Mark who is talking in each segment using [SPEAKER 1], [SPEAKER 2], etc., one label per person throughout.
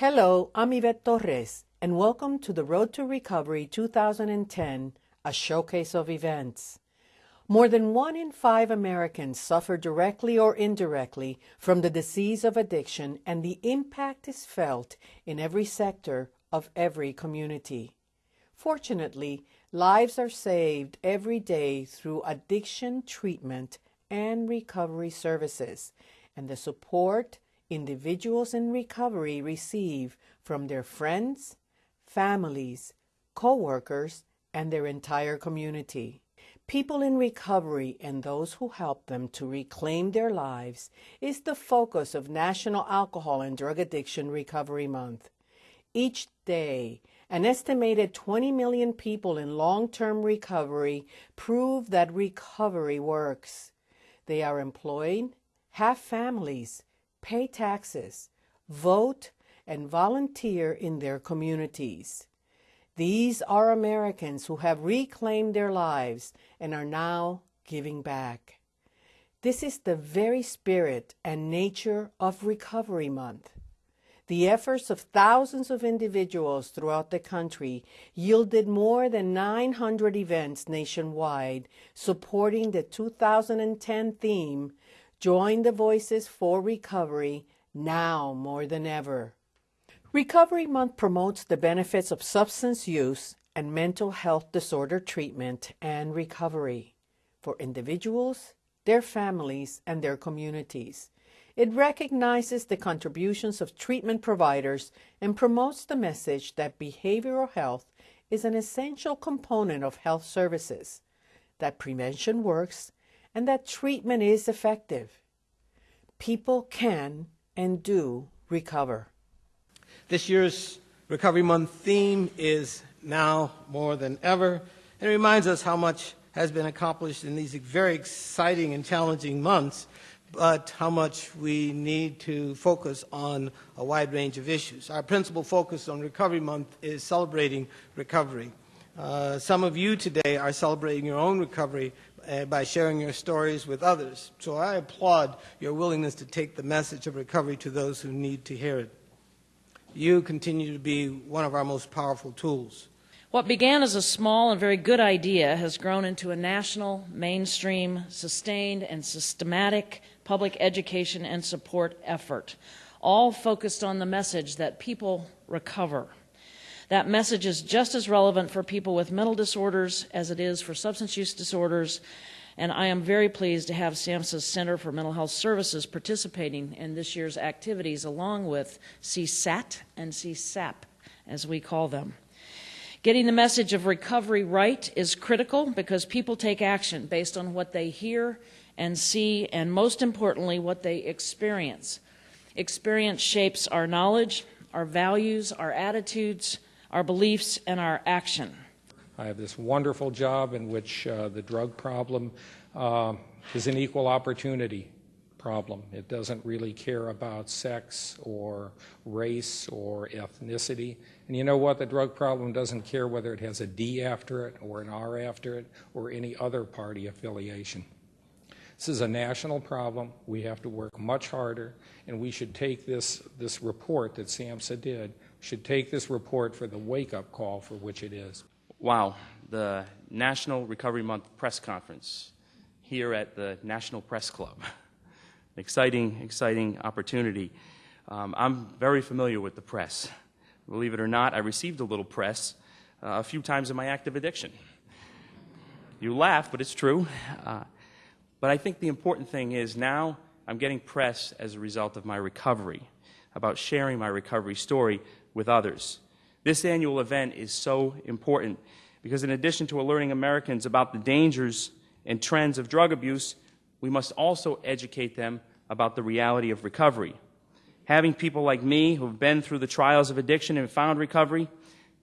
[SPEAKER 1] Hello, I'm Yvette Torres, and welcome to the Road to Recovery 2010, a showcase of events. More than one in five Americans suffer directly or indirectly from the disease of addiction, and the impact is felt in every sector of every community. Fortunately, lives are saved every day through addiction treatment and recovery services, and the support individuals in recovery receive from their friends, families, co-workers, and their entire community. People in recovery and those who help them to reclaim their lives is the focus of National Alcohol and Drug Addiction Recovery Month. Each day, an estimated 20 million people in long-term recovery prove that recovery works. They are employed, have families, pay taxes, vote, and volunteer in their communities. These are Americans who have reclaimed their lives and are now giving back. This is the very spirit and nature of Recovery Month. The efforts of thousands of individuals throughout the country yielded more than 900 events nationwide supporting the 2010 theme, Join the Voices for Recovery, now more than ever. Recovery Month promotes the benefits of substance use and mental health disorder treatment and recovery for individuals, their families, and their communities. It recognizes the contributions of treatment providers and promotes the message that behavioral health is an essential component of health services, that prevention works, and that treatment is effective. People can and do recover.
[SPEAKER 2] This year's Recovery Month theme is now more than ever, and it reminds us how much has been accomplished in these very exciting and challenging months, but how much we need to focus on a wide range of issues. Our principal focus on Recovery Month is celebrating recovery. Uh, some of you today are celebrating your own recovery uh, by sharing your stories with others. So I applaud your willingness to take the message of recovery to those who need to hear it you continue to be one of our most powerful tools.
[SPEAKER 3] What began as a small and very good idea has grown into a national, mainstream, sustained, and systematic public education and support effort, all focused on the message that people recover. That message is just as relevant for people with mental disorders as it is for substance use disorders and I am very pleased to have SAMHSA's Center for Mental Health Services participating in this year's activities along with CSAT and CSAP, as we call them. Getting the message of recovery right is critical because people take action based on what they hear and see, and most importantly, what they experience. Experience shapes our knowledge, our values, our attitudes, our beliefs, and our action.
[SPEAKER 4] I have this wonderful job in which uh, the drug problem uh, is an equal opportunity problem. It doesn't really care about sex or race or ethnicity. And you know what? The drug problem doesn't care whether it has a D after it or an R after it or any other party affiliation. This is a national problem. We have to work much harder, and we should take this, this report that SAMHSA did, should take this report for the wake-up call for which it is.
[SPEAKER 5] Wow, the National Recovery Month press conference here at the National Press Club. exciting, exciting opportunity. Um, I'm very familiar with the press. Believe it or not, I received a little press uh, a few times in my active addiction. You laugh, but it's true. Uh, but I think the important thing is now I'm getting press as a result of my recovery, about sharing my recovery story with others. This annual event is so important because, in addition to alerting Americans about the dangers and trends of drug abuse, we must also educate them about the reality of recovery. Having people like me who have been through the trials of addiction and found recovery,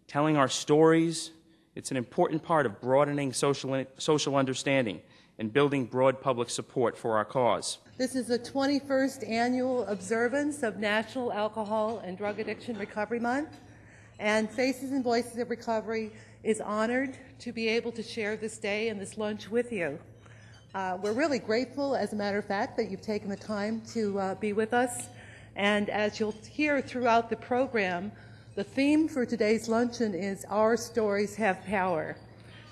[SPEAKER 5] telling our stories, it's an important part of broadening social, social understanding and building broad public support for our cause.
[SPEAKER 6] This is the 21st annual observance of National Alcohol and Drug Addiction Recovery Month. And Faces and Voices of Recovery is honored to be able to share this day and this lunch with you. Uh, we're really grateful, as a matter of fact, that you've taken the time to uh, be with us And as you'll hear throughout the program, the theme for today's luncheon is Our Stories Have Power.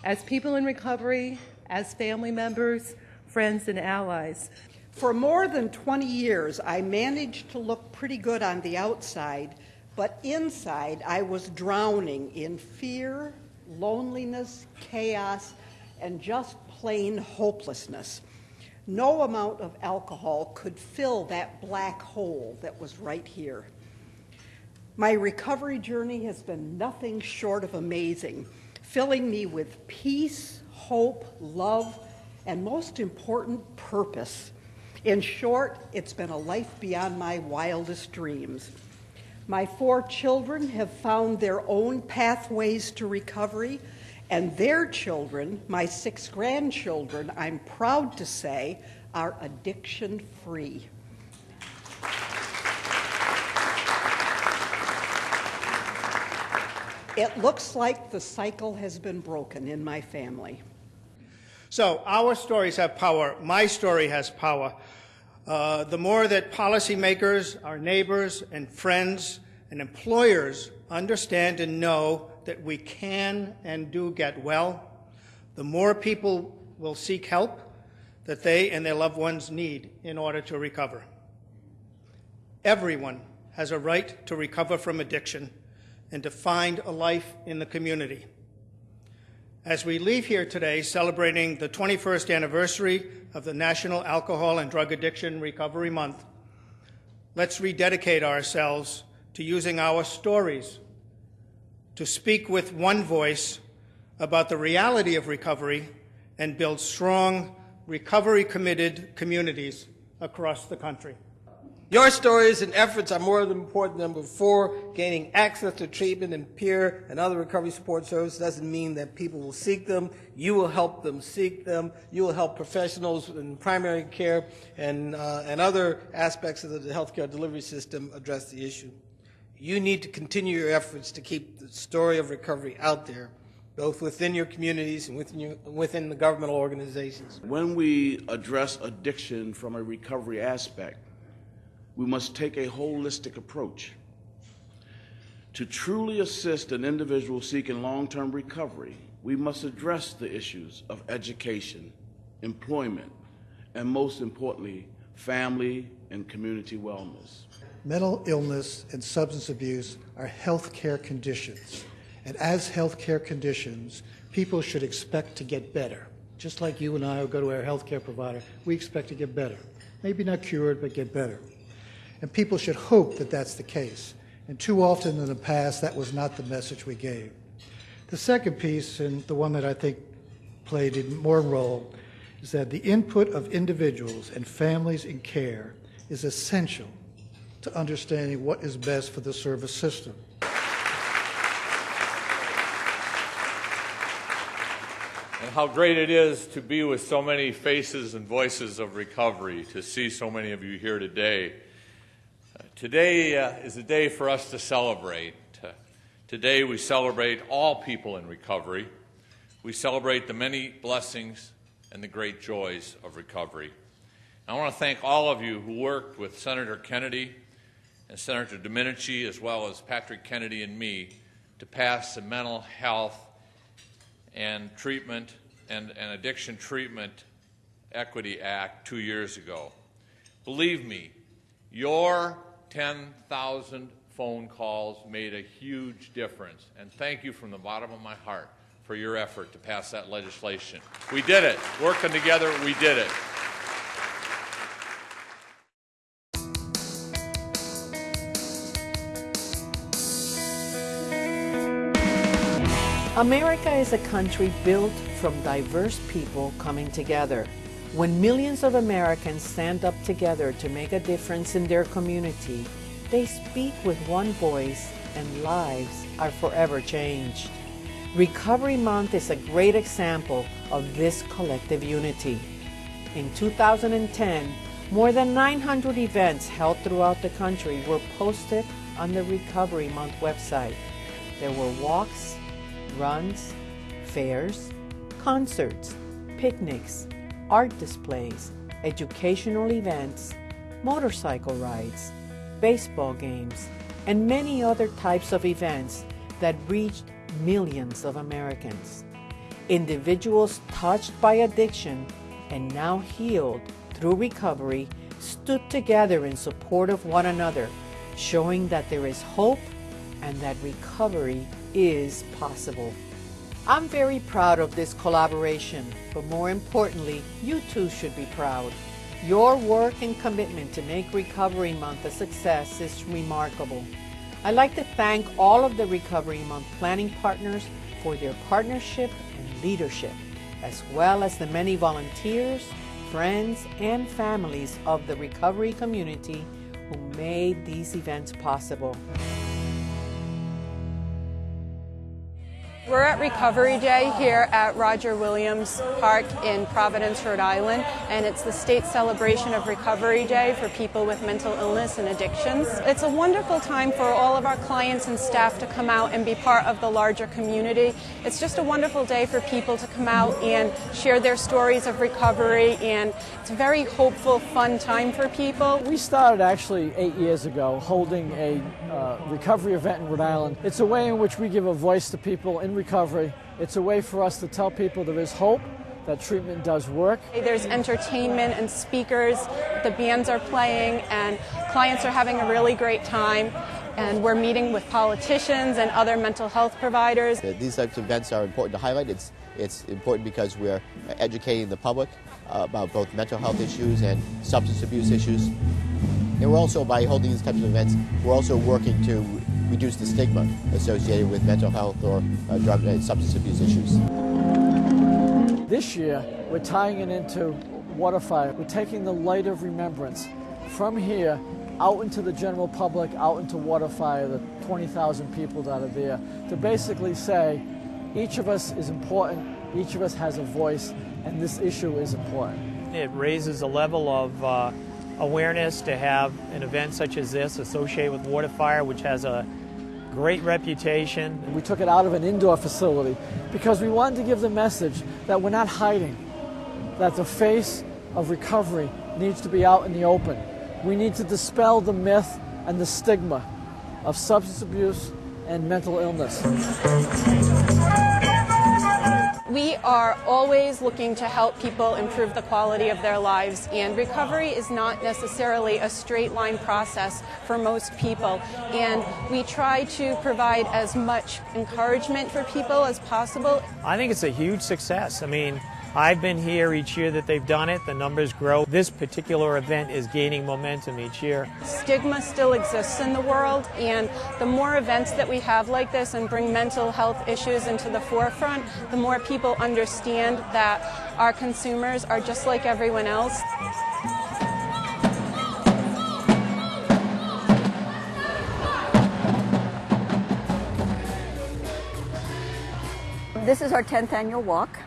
[SPEAKER 6] As people in recovery, as family members, friends, and allies.
[SPEAKER 7] For more than 20 years, I managed to look pretty good on the outside, but inside I was drowning in fear, loneliness, chaos, and just plain hopelessness. No amount of alcohol could fill that black hole that was right here. My recovery journey has been nothing short of amazing, filling me with peace, hope, love, and most important, purpose. In short, it's been a life beyond my wildest dreams. My four children have found their own pathways to recovery, and their children, my six grandchildren, I'm proud to say, are addiction free. It looks like the cycle has been broken in my family.
[SPEAKER 8] So, our stories have power. My story has power. Uh, the more that policymakers, our neighbors, and friends and employers understand and know that we can and do get well, the more people will seek help that they and their loved ones need in order to recover. Everyone has a right to recover from addiction and to find a life in the community. As we leave here today celebrating the 21st anniversary of the National Alcohol and Drug Addiction Recovery Month, let's rededicate ourselves to using our stories to speak with one voice about the reality of recovery and build strong, recovery committed communities across the country.
[SPEAKER 2] Your stories and efforts are more important than before. Gaining access to treatment and peer and other recovery support services doesn't mean that people will seek them. You will help them seek them. You will help professionals in primary care and, uh, and other aspects of the healthcare delivery system address the issue. You need to continue your efforts to keep the story of recovery out there, both within your communities and within, your, within the governmental organizations.
[SPEAKER 9] When we address addiction from a recovery aspect, we must take a holistic approach. To truly assist an individual seeking long term recovery, we must address the issues of education, employment, and most importantly, family and community wellness.
[SPEAKER 10] Mental illness and substance abuse are health care conditions. And as health care conditions, people should expect to get better. Just like you and I will go to our health care provider, we expect to get better. Maybe not cured, but get better. And people should hope that that's the case. And too often in the past, that was not the message we gave. The second piece, and the one that I think played a more role, is that the input of individuals and families in care is essential to understanding what is best for the service system.
[SPEAKER 11] And how great it is to be with so many faces and voices of recovery, to see so many of you here today. Today uh, is a day for us to celebrate. Uh, today we celebrate all people in recovery. We celebrate the many blessings and the great joys of recovery. I want to thank all of you who worked with Senator Kennedy and Senator Domenici, as well as Patrick Kennedy and me, to pass the Mental Health and Treatment and, and Addiction Treatment Equity Act two years ago. Believe me, your 10,000 phone calls made a huge difference. And thank you from the bottom of my heart for your effort to pass that legislation. We did it. Working together, we did it.
[SPEAKER 1] America is a country built from diverse people coming together. When millions of Americans stand up together to make a difference in their community, they speak with one voice and lives are forever changed. Recovery Month is a great example of this collective unity. In 2010, more than 900 events held throughout the country were posted on the Recovery Month website. There were walks, runs, fairs, concerts, picnics, art displays, educational events, motorcycle rides, baseball games, and many other types of events that reached millions of Americans. Individuals touched by addiction and now healed through recovery stood together in support of one another, showing that there is hope and that recovery is possible. I'm very proud of this collaboration, but more importantly, you too should be proud. Your work and commitment to make Recovery Month a success is remarkable. I'd like to thank all of the Recovery Month planning partners for their partnership and leadership, as well as the many volunteers, friends, and families of the recovery community who made these events possible.
[SPEAKER 12] We're at Recovery Day here at Roger Williams Park in Providence, Rhode Island, and it's the state celebration of Recovery Day for people with mental illness and addictions. It's a wonderful time for all of our clients and staff to come out and be part of the larger community. It's just a wonderful day for people to come out and share their stories of recovery, and it's a very hopeful, fun time for people.
[SPEAKER 13] We started actually eight years ago holding a uh, recovery event in Rhode Island. It's a way in which we give a voice to people in recovery. It's a way for us to tell people there is hope, that treatment does work.
[SPEAKER 12] There's entertainment and speakers, the bands are playing, and clients are having a really great time. And we're meeting with politicians and other mental health providers.
[SPEAKER 14] These types of events are important to highlight. It's, it's important because we're educating the public uh, about both mental health issues and substance abuse issues. And we're also, by holding these types of events, we're also working to reduce the stigma associated with mental health or uh, drug and substance abuse issues.
[SPEAKER 13] This year, we're tying it into Waterfire. We're taking the light of remembrance from here out into the general public, out into Waterfire, the 20,000 people that are there, to basically say each of us is important, each of us has a voice, and this issue is important.
[SPEAKER 15] It raises a level of uh, awareness to have an event such as this associated with Waterfire, which has a great reputation.
[SPEAKER 13] We took it out of an indoor facility because we wanted to give the message that we're not hiding, that the face of recovery needs to be out in the open. We need to dispel the myth and the stigma of substance abuse and mental illness.
[SPEAKER 12] We are always looking to help people improve the quality of their lives, and recovery is not necessarily a straight line process for most people. And we try to provide as much encouragement for people as possible.
[SPEAKER 15] I think it's a huge success. I mean, I've been here each year that they've done it. The numbers grow. This particular event is gaining momentum each year.
[SPEAKER 12] Stigma still exists in the world, and the more events that we have like this and bring mental health issues into the forefront, the more people understand that our consumers are just like everyone else.
[SPEAKER 16] This is our 10th annual walk.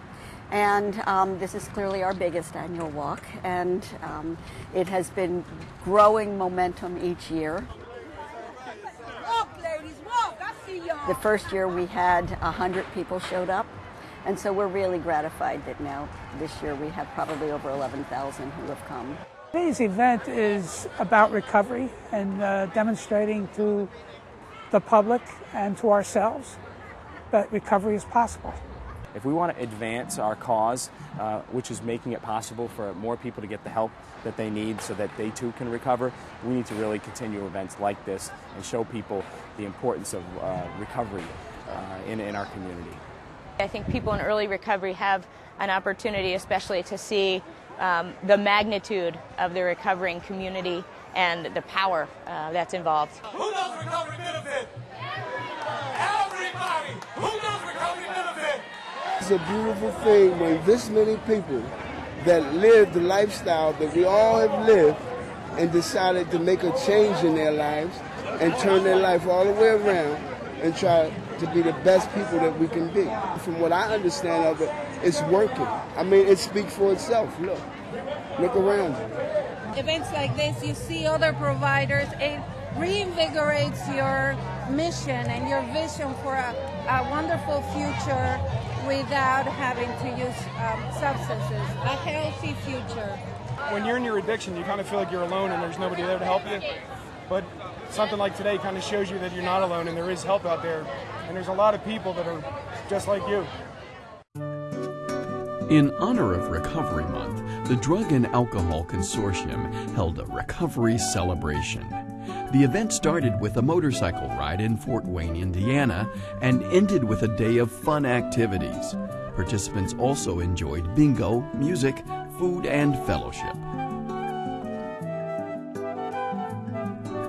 [SPEAKER 16] And um, this is clearly our biggest annual walk, and um, it has been growing momentum each year.
[SPEAKER 17] Walk, ladies, walk. I see y'all.
[SPEAKER 16] The first year we had 100 people showed up, and so we're really gratified that now this year we have probably over 11,000 who have come.
[SPEAKER 18] Today's event is about recovery and uh, demonstrating to the public and to ourselves that recovery is possible.
[SPEAKER 19] If we want to advance our cause, uh, which is making it possible for more people to get the help that they need so that they too can recover, we need to really continue events like this and show people the importance of uh, recovery uh, in, in our community.
[SPEAKER 20] I think people in early recovery have an opportunity, especially to see um, the magnitude of the recovering community and the power uh, that's involved.
[SPEAKER 21] Who knows recovery benefit?
[SPEAKER 22] It's a beautiful thing when this many people that live the lifestyle that we all have lived and decided to make a change in their lives and turn their life all the way around and try to be the best people that we can be. From what I understand of it, it's working. I mean, it speaks for itself. Look, look around you.
[SPEAKER 17] Events like this, you see other providers, it reinvigorates your mission and your vision for a, a wonderful future without having to use um, substances, a healthy future.
[SPEAKER 23] When you're in your addiction, you kind of feel like you're alone and there's nobody there to help you.
[SPEAKER 24] but something like today kind of shows you that you're not alone and there is help out there. And there's a lot of people that are just like you.
[SPEAKER 25] In honor of Recovery Month, the Drug and Alcohol Consortium held a recovery celebration. The event started with a motorcycle ride in Fort Wayne, Indiana, and ended with a day of fun activities. Participants also enjoyed bingo, music, food, and fellowship.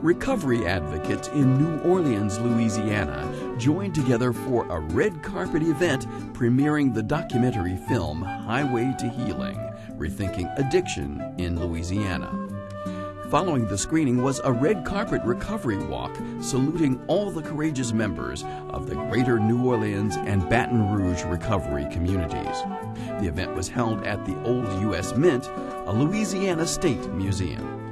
[SPEAKER 25] Recovery advocates in New Orleans, Louisiana joined together for a red carpet event premiering the documentary film Highway to Healing Rethinking Addiction in Louisiana. Following the screening was a red carpet recovery walk saluting all the courageous members of the greater New Orleans and Baton Rouge recovery communities. The event was held at the Old U.S. Mint, a Louisiana state museum.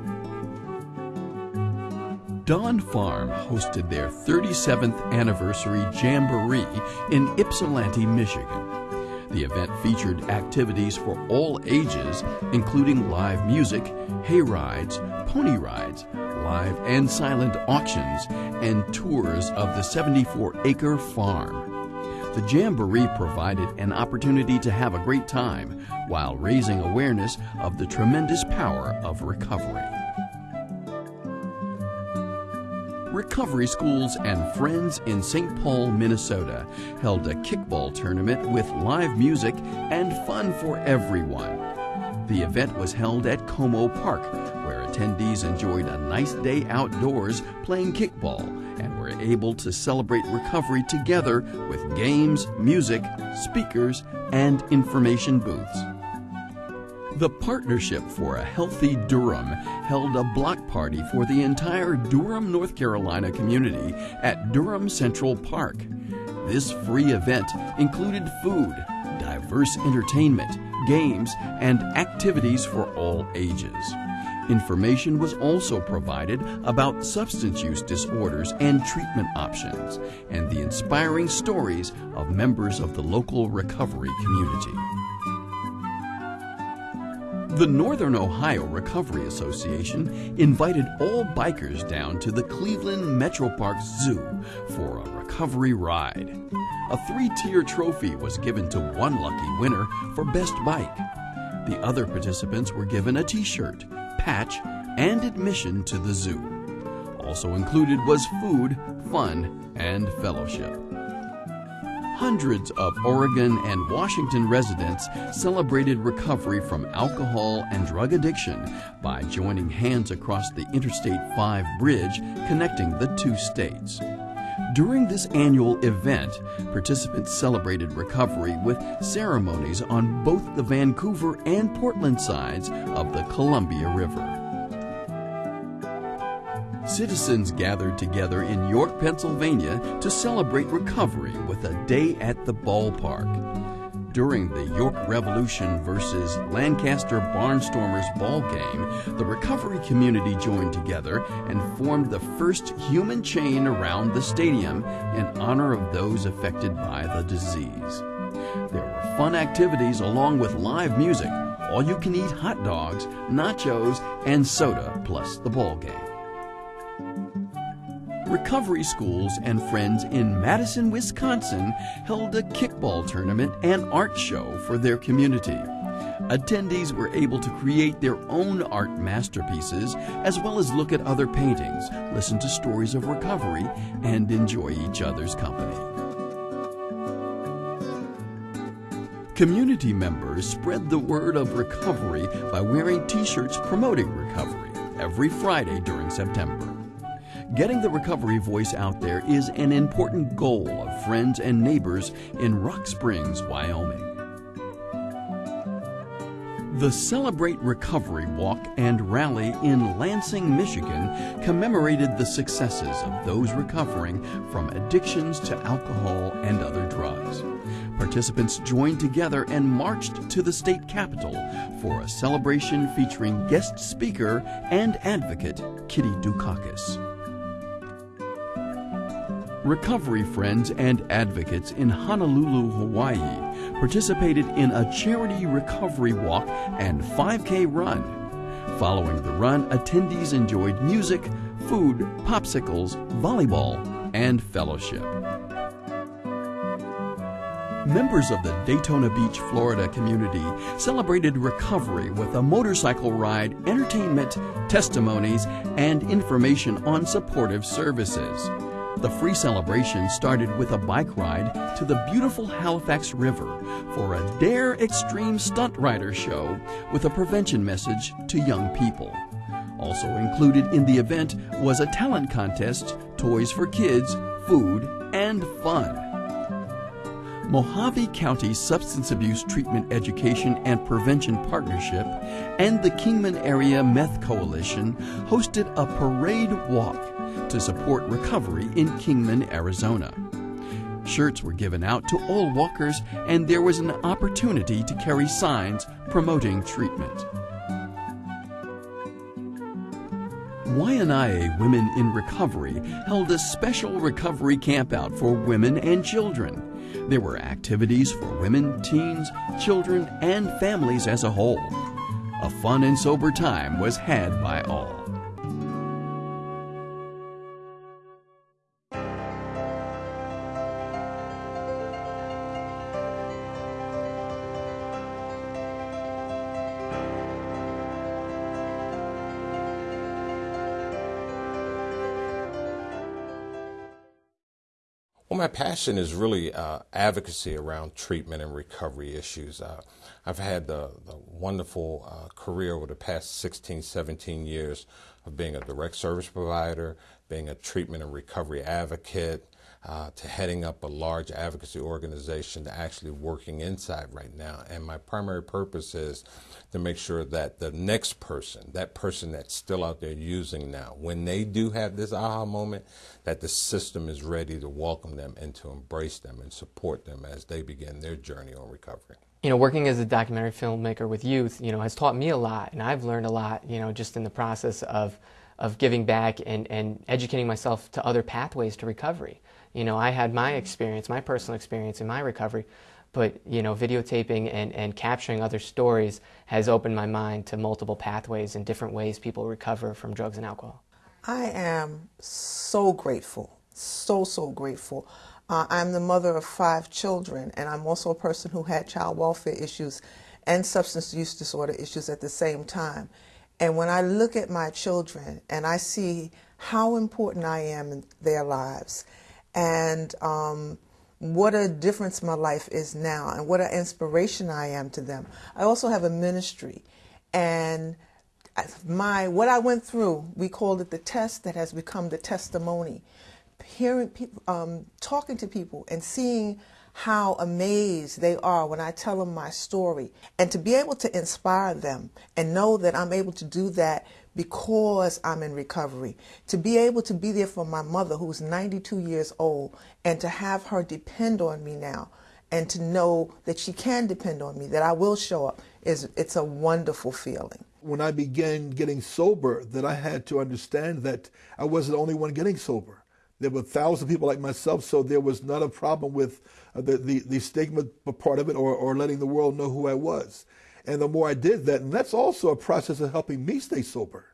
[SPEAKER 25] Dawn Farm hosted their 37th anniversary Jamboree in Ypsilanti, Michigan. The event featured activities for all ages, including live music, hay rides, pony rides, live and silent auctions, and tours of the 74 acre farm. The Jamboree provided an opportunity to have a great time while raising awareness of the tremendous power of recovery. Recovery Schools and Friends in St. Paul, Minnesota held a kickball tournament with live music and fun for everyone. The event was held at Como Park, where attendees enjoyed a nice day outdoors playing kickball and were able to celebrate recovery together with games, music, speakers, and information booths. The Partnership for a Healthy Durham held a block party for the entire Durham, North Carolina community at Durham Central Park. This free event included food, diverse entertainment, games, and activities for all ages. Information was also provided about substance use disorders and treatment options, and the inspiring stories of members of the local recovery community. The Northern Ohio Recovery Association invited all bikers down to the Cleveland Metropark Zoo for a recovery ride. A three tier trophy was given to one lucky winner for Best Bike. The other participants were given a t shirt, patch, and admission to the zoo. Also included was food, fun, and fellowship. Hundreds of Oregon and Washington residents celebrated recovery from alcohol and drug addiction by joining hands across the Interstate 5 bridge connecting the two states. During this annual event, participants celebrated recovery with ceremonies on both the Vancouver and Portland sides of the Columbia River. Citizens gathered together in York, Pennsylvania to celebrate recovery with a day at the ballpark. During the York Revolution versus Lancaster Barnstormers ball game, the recovery community joined together and formed the first human chain around the stadium in honor of those affected by the disease. There were fun activities along with live music, all you can eat hot dogs, nachos, and soda, plus the ball game. Recovery Schools and Friends in Madison, Wisconsin held a kickball tournament and art show for their community. Attendees were able to create their own art masterpieces as well as look at other paintings, listen to stories of recovery, and enjoy each other's company. Community members spread the word of recovery by wearing t shirts promoting recovery every Friday during September. Getting the recovery voice out there is an important goal of friends and neighbors in Rock Springs, Wyoming. The Celebrate Recovery Walk and Rally in Lansing, Michigan commemorated the successes of those recovering from addictions to alcohol and other drugs. Participants joined together and marched to the state capitol for a celebration featuring guest speaker and advocate Kitty Dukakis. Recovery friends and advocates in Honolulu, Hawaii participated in a charity recovery walk and 5K run. Following the run, attendees enjoyed music, food, popsicles, volleyball, and fellowship. Members of the Daytona Beach, Florida community celebrated recovery with a motorcycle ride, entertainment, testimonies, and information on supportive services. The free celebration started with a bike ride to the beautiful Halifax River for a Dare Extreme Stunt Rider show with a prevention message to young people. Also included in the event was a talent contest, toys for kids, food, and fun. Mohave County Substance Abuse Treatment Education and Prevention Partnership and the Kingman Area Meth Coalition hosted a parade walk to support recovery in Kingman, Arizona. Shirts were given out to all walkers, and there was an opportunity to carry signs promoting treatment. Waianae Women in Recovery held a special recovery campout for women and children. There were activities for women, teens, children, and families as a whole. A fun and sober time was had by all.
[SPEAKER 26] My passion is really uh, advocacy around treatment and recovery issues. Uh, I've had the, the wonderful uh, career over the past 16, 17 years of being a direct service provider, being a treatment and recovery advocate, uh, to heading up a large advocacy organization to actually working inside right now. And my primary purpose is to make sure that the next person, that person that's still out there using now, when they do have this aha moment, that the system is ready to welcome them and to embrace them and support them as they begin their journey on recovery.
[SPEAKER 27] You know, working as a documentary filmmaker with youth, you know, has taught me a lot, and I've learned a lot, you know, just in the process of of giving back and, and educating myself to other pathways to recovery. You know, I had my experience, my personal experience in my recovery, but you know, videotaping and, and capturing other stories has opened my mind to multiple pathways and different ways people recover from drugs and alcohol.
[SPEAKER 23] I am so grateful, so, so grateful. Uh, I'm the mother of five children, and I'm also a person who had child welfare issues and substance use disorder issues at the same time. And when I look at my children and I see how important I am in their lives and um, what a difference my life is now and what an inspiration I am to them. I also have a ministry and my what I went through, we called it the test that has become the testimony. Hearing people, um, talking to people and seeing how amazed they are when I tell them my story and to be able to inspire them and know that I'm able to do that because I'm in recovery. To be able to be there for my mother who's 92 years old and to have her depend on me now and to know that she can depend on me, that I will show up, is it's a wonderful feeling.
[SPEAKER 28] When I began getting sober, that I had to understand that I wasn't the only one getting sober. There were thousands of people like myself, so there was not a problem with uh, the, the, the stigma part of it or, or letting the world know who I was. And the more I did that, and that's also a process of helping me stay sober,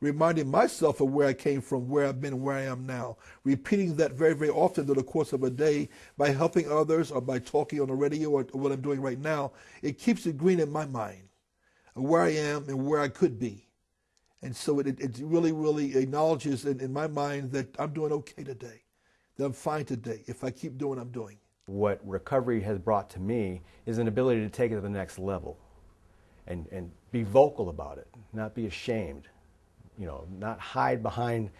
[SPEAKER 28] reminding myself of where I came from, where I've been, where I am now. Repeating that very, very often through the course of a day by helping others or by talking on the radio or what I'm doing right now, it keeps it green in my mind of where I am and where I could be. And so it, it really, really acknowledges in, in my mind that I'm doing okay today, that I'm fine today if I keep doing what I'm doing.
[SPEAKER 29] What recovery has brought to me is an ability to take it to the next level and, and be vocal about it, not be ashamed, you know, not hide behind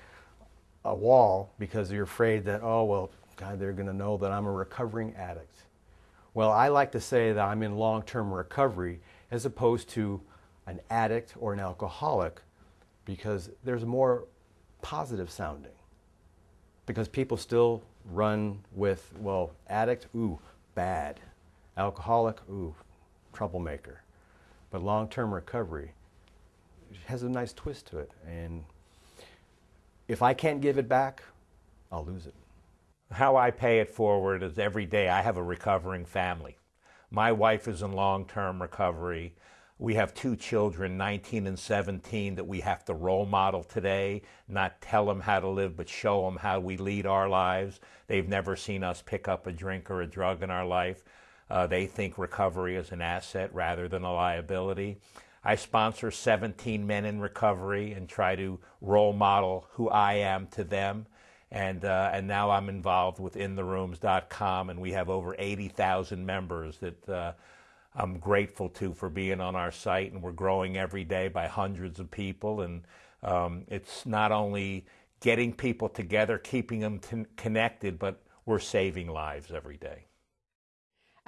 [SPEAKER 29] a wall because you're afraid that, oh, well, God, they're going to know that I'm a recovering addict. Well, I like to say that I'm in long term recovery as opposed to an addict or an alcoholic because there's more positive sounding. Because people still run with, well, addict, ooh, bad. Alcoholic, ooh, troublemaker. But long term recovery has a nice twist to it. And if I can't give it back, I'll lose it.
[SPEAKER 30] How I pay it forward is every day I have a recovering family. My wife is in long term recovery. we have two children, 19 and 17, that we have to role model today, not tell them how to live, but show them how we lead our lives. They've never seen us pick up a drink or a drug in our life. Uh, they think recovery is an asset rather than a liability. I sponsor 17 men in recovery and try to role model who I am to them. And, uh, and now I'm involved with intherooms.com, and we have over 80,000 members that uh, I'm grateful to for being on our site, and we're growing every day by hundreds of people. And um, it's not only getting people together, keeping them t- connected, but we're saving lives every day.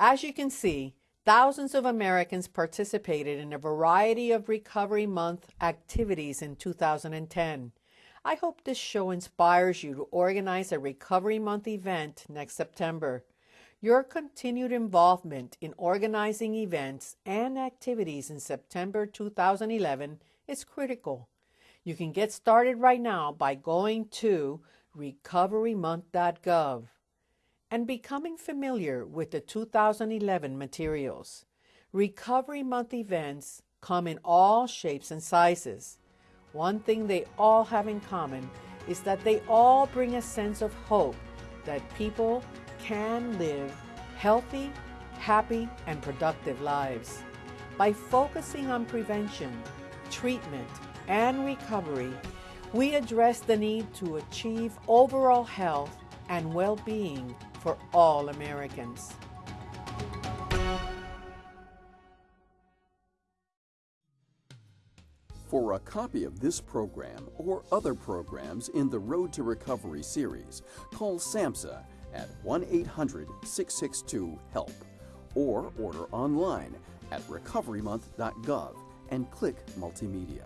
[SPEAKER 1] As you can see, thousands of Americans participated in a variety of Recovery Month activities in 2010. I hope this show inspires you to organize a Recovery Month event next September. Your continued involvement in organizing events and activities in September 2011 is critical. You can get started right now by going to recoverymonth.gov and becoming familiar with the 2011 materials. Recovery Month events come in all shapes and sizes. One thing they all have in common is that they all bring a sense of hope that people can live healthy, happy, and productive lives. By focusing on prevention, treatment, and recovery, we address the need to achieve overall health and well being for all Americans.
[SPEAKER 25] For a copy of this program or other programs in the Road to Recovery series, call SAMHSA at 1 800 662 HELP or order online at recoverymonth.gov and click Multimedia.